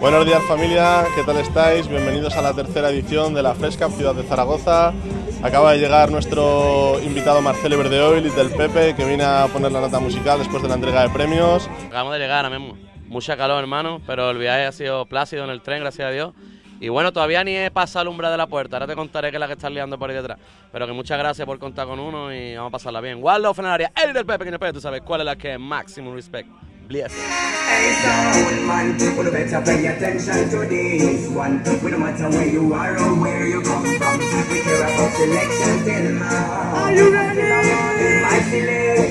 Buenos días familia, ¿qué tal estáis? Bienvenidos a la tercera edición de la Fresca Ciudad de Zaragoza. Acaba de llegar nuestro invitado Marcelo Verdeoil y del Pepe, que viene a poner la nota musical después de la entrega de premios. Acabamos de llegar ahora mismo. Mucha calor, hermano, pero el viaje ha sido plácido en el tren, gracias a Dios. Y bueno, todavía ni he pasado la umbra de la puerta. Ahora te contaré que es la que estás liando por ahí detrás. Pero que muchas gracias por contar con uno y vamos a pasarla bien. Waldo Fenaria, el del Pepe, que tú sabes cuál es la que es Maximum Respect.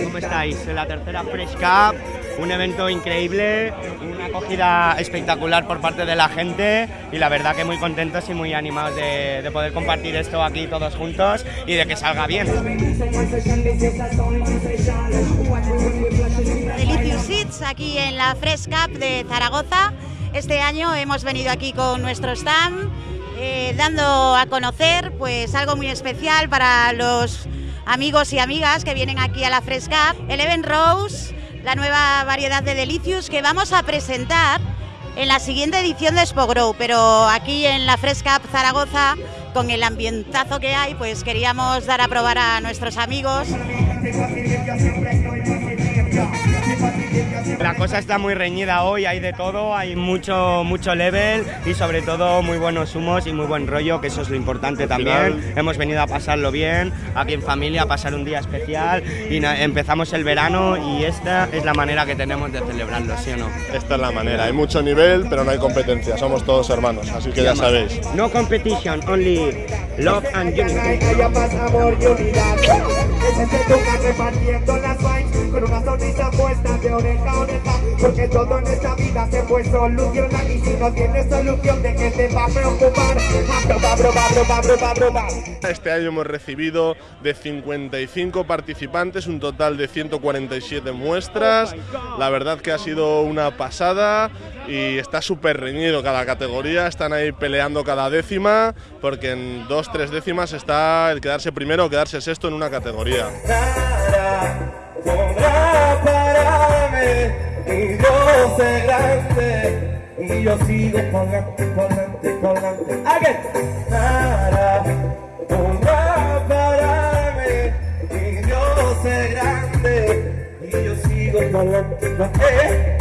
¿Cómo estáis? En la tercera Fresh Cup, un evento increíble, una acogida espectacular por parte de la gente y la verdad que muy contentos y muy animados de, de poder compartir esto aquí todos juntos y de que salga bien. Aquí en la Fresh de Zaragoza. Este año hemos venido aquí con nuestro stand eh, dando a conocer pues algo muy especial para los amigos y amigas que vienen aquí a la Fresh Cup. Eleven Rose, la nueva variedad de Delicious que vamos a presentar en la siguiente edición de Spogrow, pero aquí en la Fresh Cup Zaragoza con el ambientazo que hay, pues queríamos dar a probar a nuestros amigos. La cosa está muy reñida hoy, hay de todo, hay mucho, mucho level y sobre todo muy buenos humos y muy buen rollo, que eso es lo importante también. Hemos venido a pasarlo bien, aquí en familia, a pasar un día especial y empezamos el verano y esta es la manera que tenemos de celebrarlo, ¿sí o no? Esta es la manera, hay mucho nivel, pero no hay competencia, somos todos hermanos, así que ya sabéis. No competition, only love and unity. Porque todo en esta vida se puede solucionar. Y si no tienes solución, ¿de qué te va a preocupar? Aproba, aproba, aproba, aproba, aproba. Este año hemos recibido de 55 participantes, un total de 147 muestras. La verdad que ha sido una pasada y está súper reñido cada categoría. Están ahí peleando cada décima, porque en dos, tres décimas está el quedarse primero o quedarse sexto en una categoría. Y yo sé grande. Y yo sigo delante, por delante. Again. Nada podrá pararme. Y yo sé grande. Y yo sigo por delante, por delante.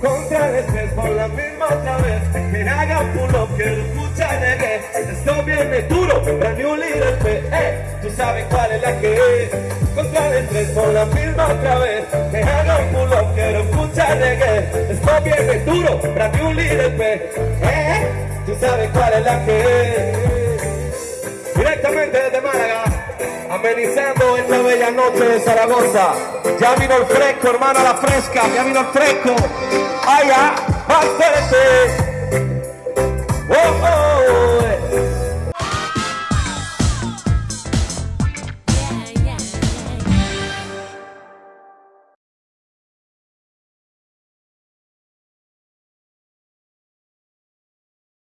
Contra estrés por la misma otra vez Que haga pull up, que lo escucha llegue Esto viene duro, brand new líder P eh, Tú sabes cuál es la que es Contra estrés por la misma otra vez Que haga un reggae Está bien, es duro, para que un líder pe ¿Eh? Tú sabes cuál es la que es Directamente desde Málaga Amenizando esta bella noche de Zaragoza. Ya vino el fresco, hermano, la fresca Ya vino el fresco. Allá, bastante. Oh, oh.